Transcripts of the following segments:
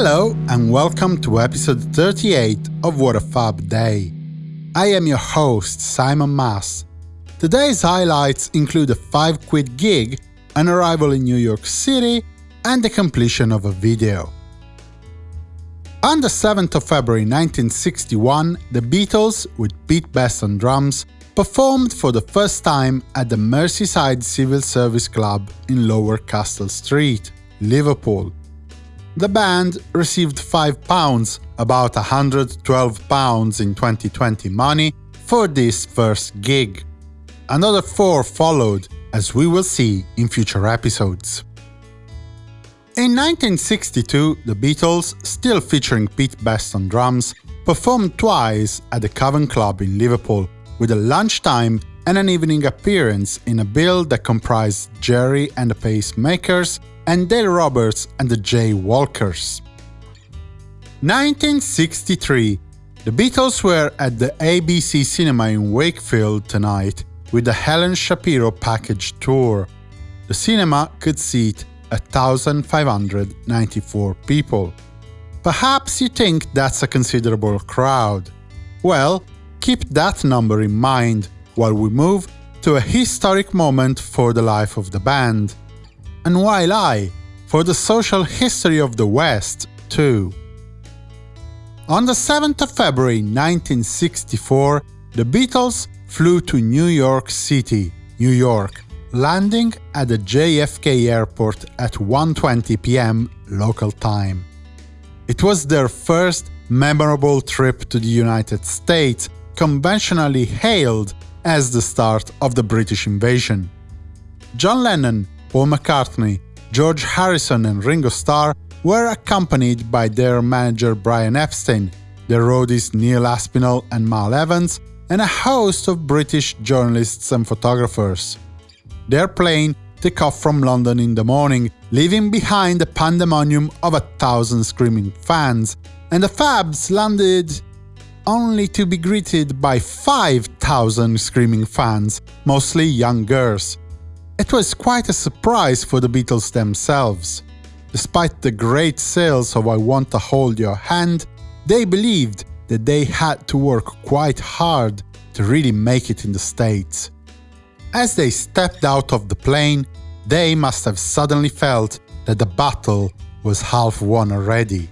Hello and welcome to episode 38 of What a Fab Day. I am your host, Simon Mas. Today's highlights include a 5 quid gig, an arrival in New York City, and the completion of a video. On the 7th of February 1961, the Beatles, with Pete Best on drums, performed for the first time at the Merseyside Civil Service Club in Lower Castle Street, Liverpool. The band received £5, about £112 in 2020 money, for this first gig. Another four followed, as we will see in future episodes. In 1962, the Beatles, still featuring Pete Best on drums, performed twice at the Cavern Club in Liverpool with a lunchtime and an evening appearance in a bill that comprised Gerry and the Pacemakers and Dale Roberts and the Jay Walkers. 1963 The Beatles were at the ABC Cinema in Wakefield tonight with the Helen Shapiro package tour. The cinema could seat 1,594 people. Perhaps you think that's a considerable crowd. Well, Keep that number in mind while we move to a historic moment for the life of the band. And while I, for the social history of the West, too. On the 7th of February 1964, the Beatles flew to New York City, New York, landing at the JFK airport at 1.20 pm local time. It was their first memorable trip to the United States conventionally hailed as the start of the British invasion. John Lennon, Paul McCartney, George Harrison and Ringo Starr were accompanied by their manager Brian Epstein, their roadies Neil Aspinall and Mal Evans, and a host of British journalists and photographers. Their plane took off from London in the morning, leaving behind a pandemonium of a thousand screaming fans, and the Fabs landed only to be greeted by 5,000 screaming fans, mostly young girls. It was quite a surprise for the Beatles themselves. Despite the great sales of I Want to Hold Your Hand, they believed that they had to work quite hard to really make it in the States. As they stepped out of the plane, they must have suddenly felt that the battle was half won already.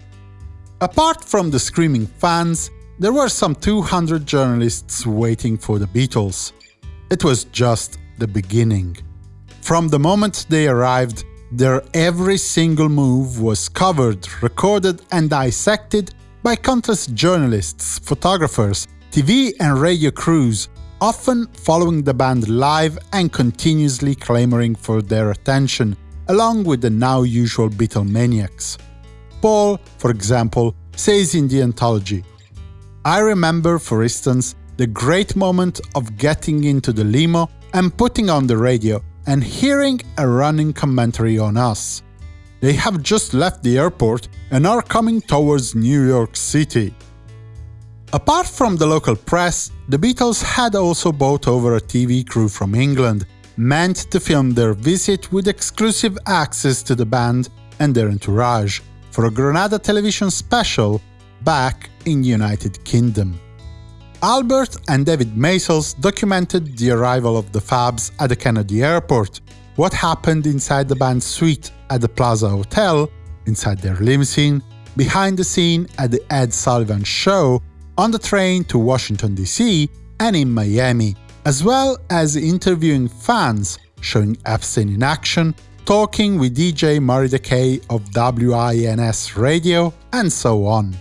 Apart from the screaming fans, there were some 200 journalists waiting for the Beatles. It was just the beginning. From the moment they arrived, their every single move was covered, recorded and dissected by countless journalists, photographers, TV and radio crews, often following the band live and continuously clamoring for their attention, along with the now usual Beatlemaniacs. Paul, for example, says in the anthology, I remember, for instance, the great moment of getting into the limo and putting on the radio and hearing a running commentary on us. They have just left the airport and are coming towards New York City. Apart from the local press, the Beatles had also bought over a TV crew from England, meant to film their visit with exclusive access to the band and their entourage, for a Granada television special back in the United Kingdom. Albert and David Maysles documented the arrival of the Fabs at the Kennedy airport, what happened inside the band's suite at the Plaza Hotel, inside their limousine, behind the scene at the Ed Sullivan Show, on the train to Washington DC, and in Miami, as well as interviewing fans, showing Epstein in action, talking with DJ Murray the K of WINS Radio, and so on.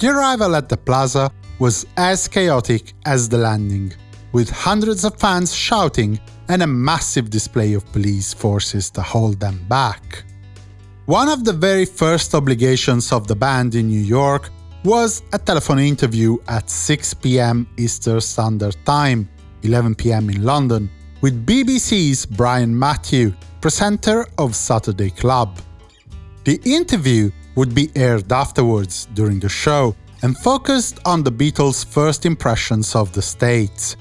The arrival at the plaza was as chaotic as the landing, with hundreds of fans shouting and a massive display of police forces to hold them back. One of the very first obligations of the band in New York was a telephone interview at 6 pm Eastern Standard Time, 11 pm in London, with BBC's Brian Matthew, presenter of Saturday Club. The interview would be aired afterwards during the show and focused on the Beatles' first impressions of the States.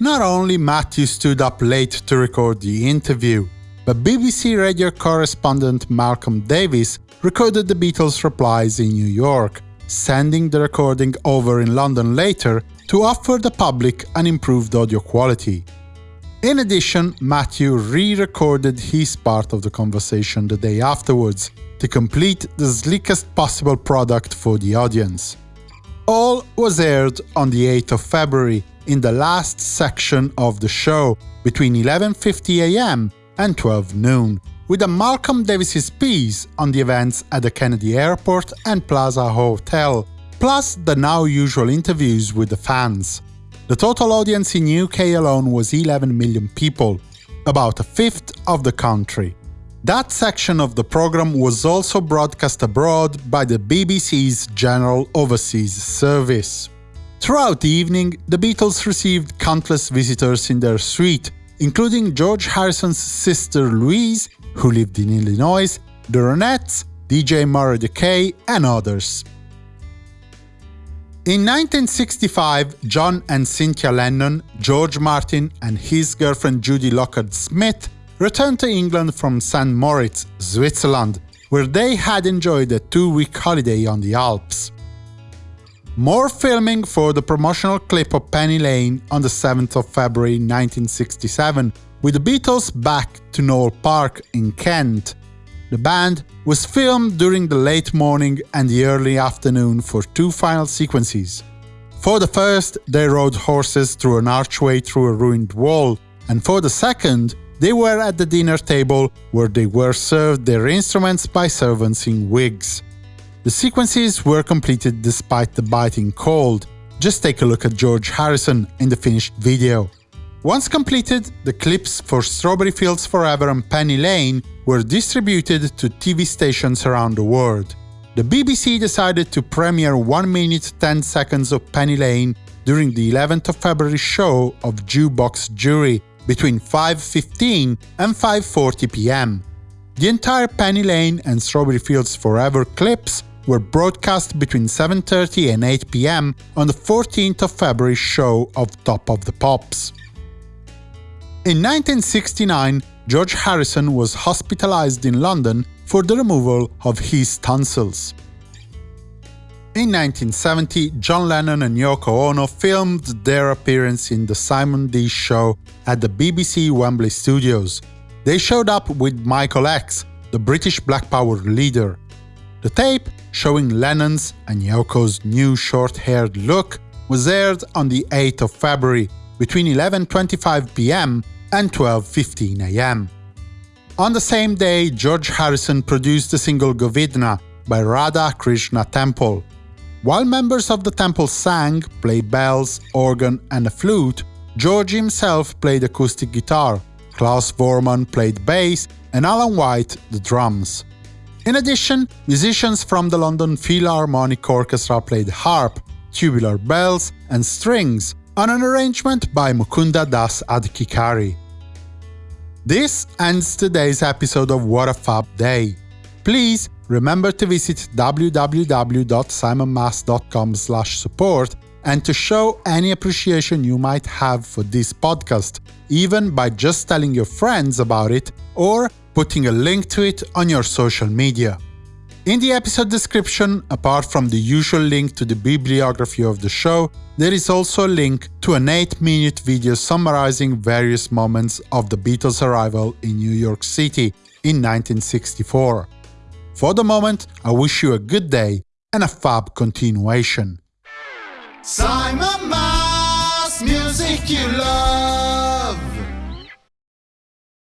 Not only Matthew stood up late to record the interview, but BBC radio correspondent Malcolm Davis recorded the Beatles' replies in New York, sending the recording over in London later to offer the public an improved audio quality. In addition, Matthew re-recorded his part of the conversation the day afterwards to complete the slickest possible product for the audience. All was aired on the 8th of February in the last section of the show between 11.50 am and 12 noon, with a Malcolm Davis's piece on the events at the Kennedy Airport and Plaza Hotel, plus the now usual interviews with the fans. The total audience in UK alone was 11 million people, about a fifth of the country. That section of the program was also broadcast abroad by the BBC's General Overseas Service. Throughout the evening, the Beatles received countless visitors in their suite, including George Harrison's sister Louise, who lived in Illinois, the Ronettes, DJ Murray the K, and others. In 1965, John and Cynthia Lennon, George Martin and his girlfriend Judy Lockhart Smith returned to England from St. Moritz, Switzerland, where they had enjoyed a two-week holiday on the Alps. More filming for the promotional clip of Penny Lane on the 7th of February 1967, with the Beatles back to Knole Park in Kent, the band was filmed during the late morning and the early afternoon for two final sequences. For the first, they rode horses through an archway through a ruined wall, and for the second, they were at the dinner table where they were served their instruments by servants in wigs. The sequences were completed despite the biting cold. Just take a look at George Harrison in the finished video. Once completed, the clips for Strawberry Fields Forever and Penny Lane were distributed to TV stations around the world. The BBC decided to premiere 1 minute 10 seconds of Penny Lane during the 11th of February show of Jukebox Jury between 5.15 and 5.40 pm. The entire Penny Lane and Strawberry Fields Forever clips were broadcast between 7.30 and 8 pm on the 14th of February show of Top of the Pops. In 1969, George Harrison was hospitalized in London for the removal of his tonsils. In 1970, John Lennon and Yoko Ono filmed their appearance in the Simon Dee Show at the BBC Wembley Studios. They showed up with Michael X, the British Black Power leader. The tape, showing Lennon's and Yoko's new short-haired look, was aired on the 8th of February between 11.25 pm and 12.15 am. On the same day, George Harrison produced the single Govinda by Radha Krishna Temple. While members of the temple sang, played bells, organ and a flute, George himself played acoustic guitar, Klaus Voormann played bass, and Alan White the drums. In addition, musicians from the London Philharmonic Orchestra played harp, tubular bells and strings, on an arrangement by Mukunda Das Adhikari. This ends today's episode of What a Fab Day. Please remember to visit www.simonmas.com support and to show any appreciation you might have for this podcast, even by just telling your friends about it or putting a link to it on your social media. In the episode description, apart from the usual link to the bibliography of the show, there is also a link to an 8-minute video summarizing various moments of the Beatles' arrival in New York City in 1964. For the moment, I wish you a good day and a fab continuation. Simon Mas, music you love.